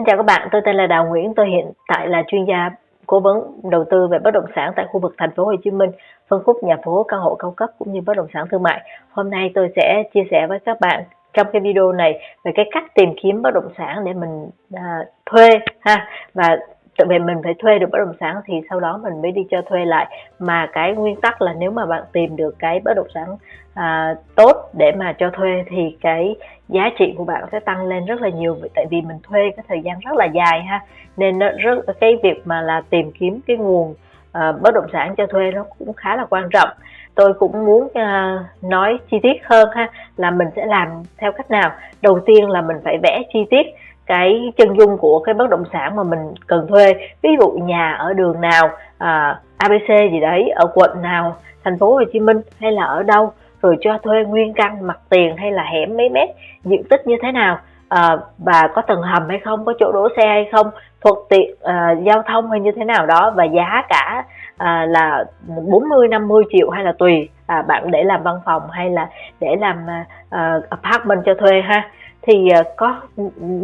Xin chào các bạn, tôi tên là Đào Nguyễn, tôi hiện tại là chuyên gia cố vấn đầu tư về bất động sản tại khu vực thành phố Hồ Chí Minh, phân khúc nhà phố, căn hộ cao cấp cũng như bất động sản thương mại. Hôm nay tôi sẽ chia sẻ với các bạn trong cái video này về cái cách tìm kiếm bất động sản để mình à, thuê ha và tại về mình phải thuê được bất động sản thì sau đó mình mới đi cho thuê lại. Mà cái nguyên tắc là nếu mà bạn tìm được cái bất động sản à, tốt để mà cho thuê thì cái giá trị của bạn sẽ tăng lên rất là nhiều. Tại vì mình thuê cái thời gian rất là dài ha. Nên nó rất cái việc mà là tìm kiếm cái nguồn à, bất động sản cho thuê nó cũng khá là quan trọng. Tôi cũng muốn à, nói chi tiết hơn ha là mình sẽ làm theo cách nào. Đầu tiên là mình phải vẽ chi tiết cái chân dung của cái bất động sản mà mình cần thuê. Ví dụ nhà ở đường nào à, ABC gì đấy ở quận nào thành phố Hồ Chí Minh hay là ở đâu rồi cho thuê nguyên căn mặt tiền hay là hẻm mấy mét diện tích như thế nào à, và có tầng hầm hay không có chỗ đỗ xe hay không thuận tiện à, giao thông hay như thế nào đó và giá cả à, là 40 50 triệu hay là tùy à, bạn để làm văn phòng hay là để làm à, à apartment cho thuê ha thì ờ, có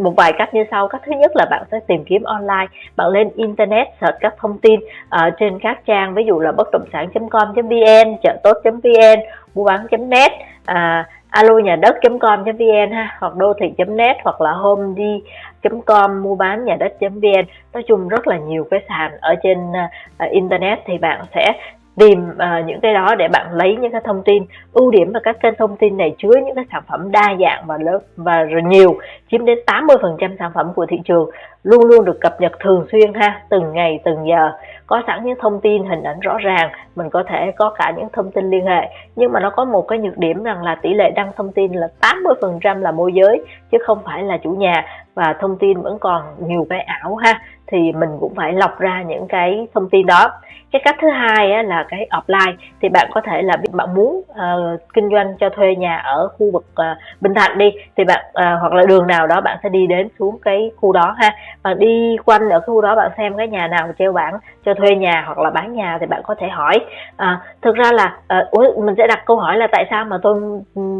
một vài cách như sau. Cách thứ nhất là bạn sẽ tìm kiếm online. Bạn lên internet search các thông tin ở trên các trang ví dụ là bất động sản.com.vn chợ tốt.vn mua bán.net à, ờ, alo nhà đất.com.vn ha hoặc đô thị.net hoặc là homedi.com mua bán nhà đất.vn nói chung rất là nhiều cái sàn ở trên uh, internet thì bạn sẽ tìm uh, những cái đó để bạn lấy những cái thông tin ưu điểm và các kênh thông tin này chứa những cái sản phẩm đa dạng và lớn và nhiều chiếm đến 80% sản phẩm của thị trường luôn luôn được cập nhật thường xuyên ha từng ngày từng giờ. Có sẵn những thông tin hình ảnh rõ ràng mình có thể có cả những thông tin liên hệ. Nhưng mà nó có một cái nhược điểm rằng là tỷ lệ đăng thông tin là 80% là môi giới chứ không phải là chủ nhà. Và thông tin vẫn còn nhiều cái ảo ha thì mình cũng phải lọc ra những cái thông tin đó. Cái cách thứ hai á, là cái offline. Thì bạn có thể là bạn muốn uh, kinh doanh cho thuê nhà ở khu vực uh, Bình Thạnh đi thì bạn uh, hoặc là đường nào đó bạn sẽ đi đến xuống cái khu đó ha bạn đi quanh ở khu đó bạn xem cái nhà nào treo bảng cho thuê nhà hoặc là bán nhà thì bạn có thể hỏi. À, thực ra là uh, mình sẽ đặt câu hỏi là tại sao mà tôi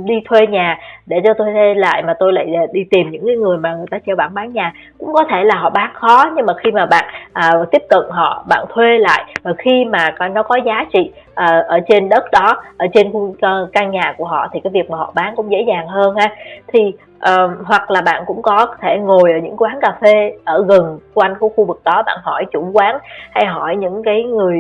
đi thuê nhà để cho tôi thuê lại mà tôi lại ờ, đi tìm những cái người mà người ta treo bảng bán nhà? Cũng có thể là họ bán khó nhưng mà khi mà bạn à, tiếp cận họ bạn thuê lại và khi mà nó có giá trị Ờ, ở trên đất đó ở trên ờ, căn nhà của họ thì cái việc mà họ bán cũng dễ dàng hơn ha. Thì uh, hoặc là bạn cũng có thể ngồi ở những quán cà phê ở gần quanh của khu vực đó bạn hỏi chủ quán hay hỏi những cái người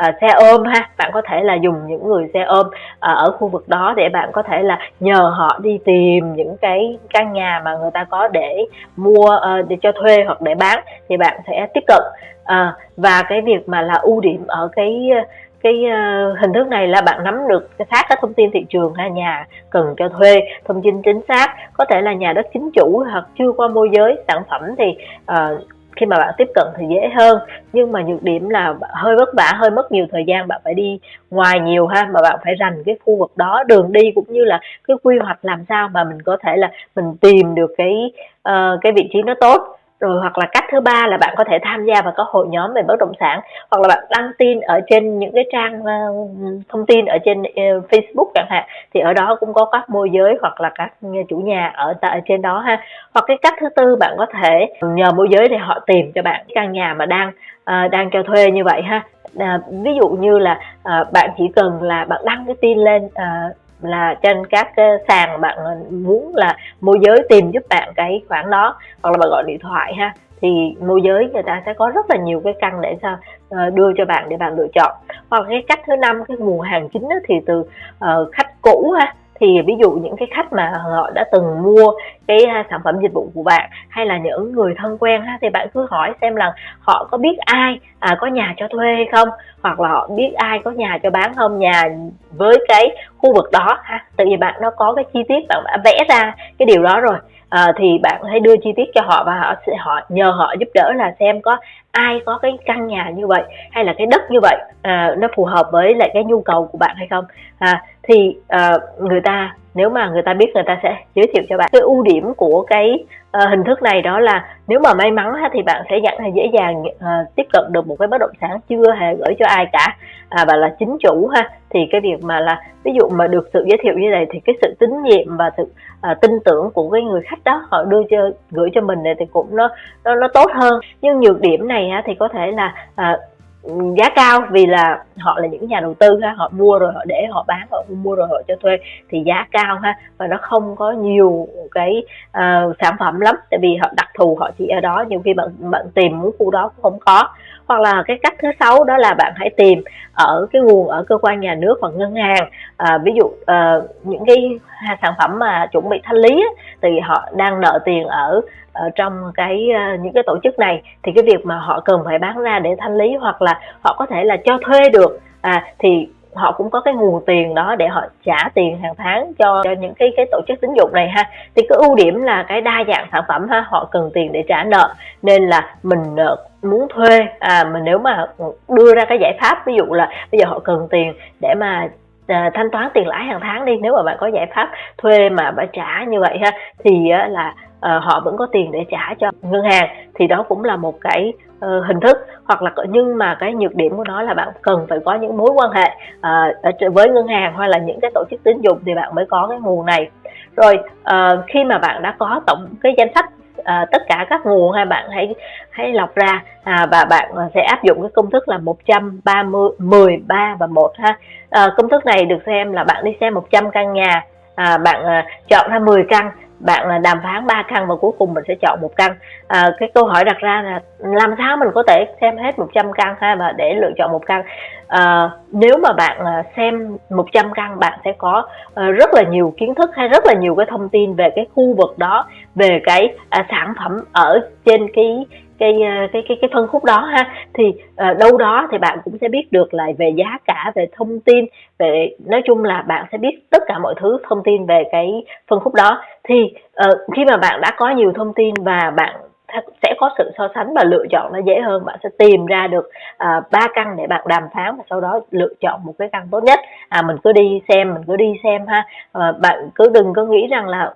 uh, xe ôm ha. Bạn có thể là dùng những người xe ôm uh, ở khu vực đó để bạn có thể là nhờ họ đi tìm những cái căn nhà mà người ta có để mua uh, để cho thuê hoặc để bán thì bạn sẽ tiếp cận. Uh, và cái việc mà là ưu điểm ở cái cái uh, hình thức này là bạn nắm được cái xác các thông tin thị trường ha nhà cần cho thuê thông tin chính xác có thể là nhà đất chính chủ hoặc chưa qua môi giới sản phẩm thì uh, khi mà bạn tiếp cận thì dễ hơn. Nhưng mà nhược điểm là hơi vất vả hơi mất nhiều thời gian bạn phải đi ngoài nhiều ha mà bạn phải rành cái khu vực đó. Đường đi cũng như là cái quy hoạch làm sao mà mình có thể là mình tìm được cái uh, cái vị trí nó tốt rồi hoặc là cách thứ ba là bạn có thể tham gia vào các hội nhóm về bất động sản hoặc là bạn đăng tin ở trên những cái trang uh, thông tin ở trên uh, Facebook chẳng hạn thì ở đó cũng có các môi giới hoặc là các chủ nhà ở tại trên đó ha. Hoặc cái cách thứ tư bạn có thể nhờ môi giới để họ tìm cho bạn căn nhà mà đang uh, đang cho thuê như vậy ha. À, ví dụ như là à, bạn chỉ cần là bạn đăng cái tin lên à, là trên các sàn bạn muốn là môi giới tìm giúp bạn cái khoản đó, hoặc là bạn gọi điện thoại ha, thì môi giới người ta sẽ có rất là nhiều cái căn để sao ờ, đưa cho bạn để bạn lựa chọn. Hoặc cái cách thứ năm, cái nguồn hàng chính thì từ ờ, khách cũ ha thì ví dụ những cái khách mà họ đã từng mua cái à, sản phẩm dịch vụ của bạn hay là những người thân quen ha thì bạn cứ hỏi xem là họ có biết ai à, có nhà cho thuê hay không hoặc là họ biết ai có nhà cho bán không nhà với cái khu vực đó ha. Tại vì bạn nó có cái chi tiết bạn đã vẽ ra cái điều đó rồi. À, thì bạn hãy đưa chi tiết cho họ và họ sẽ họ nhờ họ giúp đỡ là xem có ai có cái căn nhà như vậy hay là cái đất như vậy à, nó phù hợp với lại cái nhu cầu của bạn hay không. À, thì uh, người ta nếu mà người ta biết người ta sẽ giới thiệu cho bạn. Cái ưu điểm của cái uh, hình thức này đó là nếu mà may mắn thì bạn sẽ nhận dễ dàng uh, tiếp cận được một cái bất động sản chưa hề gửi cho ai cả. À, và là chính chủ ha. Thì cái việc mà là ví dụ mà được sự giới thiệu như này thì cái sự tín nhiệm và sự uh, tin tưởng của cái người khách đó họ đưa cho gửi cho mình này thì cũng nó nó nó tốt hơn. Nhưng nhược điểm này ha, thì có thể là uh, giá cao vì là họ là những nhà đầu tư ha họ mua rồi họ để họ bán họ mua rồi họ cho thuê thì giá cao ha và nó không có nhiều cái uh, sản phẩm lắm tại vì họ đặc thù họ chỉ ở đó nhiều khi bạn bạn tìm muốn khu đó cũng không có hoặc là cái cách thứ sáu đó là bạn hãy tìm ở cái nguồn ở cơ quan nhà nước hoặc ngân hàng. À, ví dụ à, những cái sản phẩm mà chuẩn bị thanh lý á, thì họ đang nợ tiền ở ở trong cái à, những cái tổ chức này thì cái việc mà họ cần phải bán ra để thanh lý hoặc là họ có thể là cho thuê được. À, thì họ cũng có cái nguồn tiền đó để họ trả tiền hàng tháng cho, cho những cái cái tổ chức tín dụng này ha. Thì cái ưu điểm là cái đa dạng sản phẩm ha họ cần tiền để trả nợ. Nên là mình ờ, muốn thuê à mình nếu mà đưa ra cái giải pháp ví dụ là bây giờ họ cần tiền để mà à, thanh toán tiền lãi hàng tháng đi nếu mà bạn có giải pháp thuê mà bạn trả như vậy ha thì á, là à, họ vẫn có tiền để trả cho ngân hàng thì đó cũng là một cái uh, hình thức. Hoặc là nhưng mà cái nhược điểm của nó là bạn cần phải có những mối quan hệ uh, với ngân hàng hoặc là những cái tổ chức tín dụng thì bạn mới có cái nguồn này. Rồi uh, khi mà bạn đã có tổng cái danh sách à, tất cả các nguồn hai bạn hãy hãy lọc ra à, và bạn sẽ áp dụng cái công thức là 130 13 và 1 ha. À, công thức này được xem là bạn đi xem 100 căn nhà à, bạn à, chọn ra 10 căn bạn là đàm phán ba căn và cuối cùng mình sẽ chọn một căn. À, cái câu hỏi đặt ra là làm sao mình có thể xem hết 100 căn ha và để lựa chọn một căn? À, nếu mà bạn à, xem 100 căn bạn sẽ có à, rất là nhiều kiến thức hay rất là nhiều cái thông tin về cái khu vực đó về cái à, sản phẩm ở trên cái cái ờ, cái cái cái phân khúc đó ha. Thì uh, đâu đó thì bạn cũng sẽ biết được lại về giá cả về thông tin về nói chung là bạn sẽ biết tất cả mọi thứ thông tin về cái phân khúc đó. Thì uh, khi mà bạn đã có nhiều thông tin và bạn sẽ có sự so sánh và lựa chọn nó dễ hơn bạn sẽ tìm ra được ba uh, căn để bạn đàm phán và sau đó lựa chọn một cái căn tốt nhất. À mình cứ đi xem mình cứ đi xem ha. Uh, bạn cứ đừng có nghĩ rằng là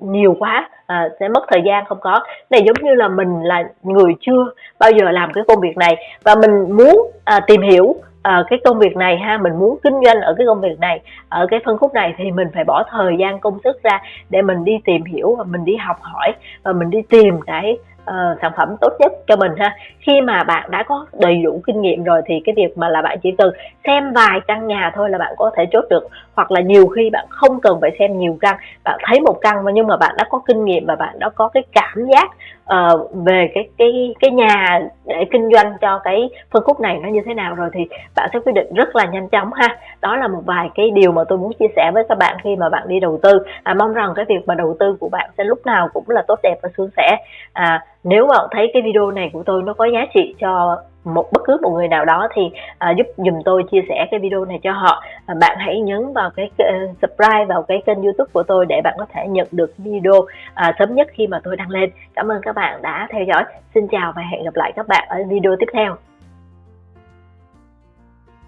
nhiều quá à, sẽ mất thời gian không có. Này giống như là mình là người chưa bao giờ làm cái công việc này và mình muốn à, tìm hiểu à, cái công việc này ha mình muốn kinh doanh ở cái công việc này ở cái phân khúc này thì mình phải bỏ thời gian công sức ra để mình đi tìm hiểu và mình đi học hỏi và mình đi tìm cái uh, sản phẩm tốt nhất cho mình ha. Khi mà bạn đã có đầy đủ kinh nghiệm rồi thì cái việc mà là bạn chỉ cần xem vài căn nhà thôi là bạn có thể chốt được. Hoặc là nhiều khi bạn không cần phải xem nhiều căn bạn thấy một căn mà nhưng mà bạn đã có kinh nghiệm và bạn đã có cái cảm giác uh, về cái cái cái nhà để kinh doanh cho cái phân khúc này nó như thế nào rồi thì bạn sẽ quyết định rất là nhanh chóng ha. Đó là một vài cái điều mà tôi muốn chia sẻ với các bạn khi mà bạn đi đầu tư. À, mong rằng cái việc mà đầu tư của bạn sẽ lúc nào cũng là tốt đẹp và suôn sẻ. À, nếu bạn thấy cái video này của tôi nó có giá trị cho một bất cứ một người nào đó thì à, giúp dùm tôi chia sẻ cái video này cho họ. À, bạn hãy nhấn vào cái uh, subscribe vào cái kênh youtube của tôi để bạn có thể nhận được video à, sớm nhất khi mà tôi đăng lên. Cảm ơn các bạn đã theo dõi. Xin chào và hẹn gặp lại các bạn ở video tiếp theo.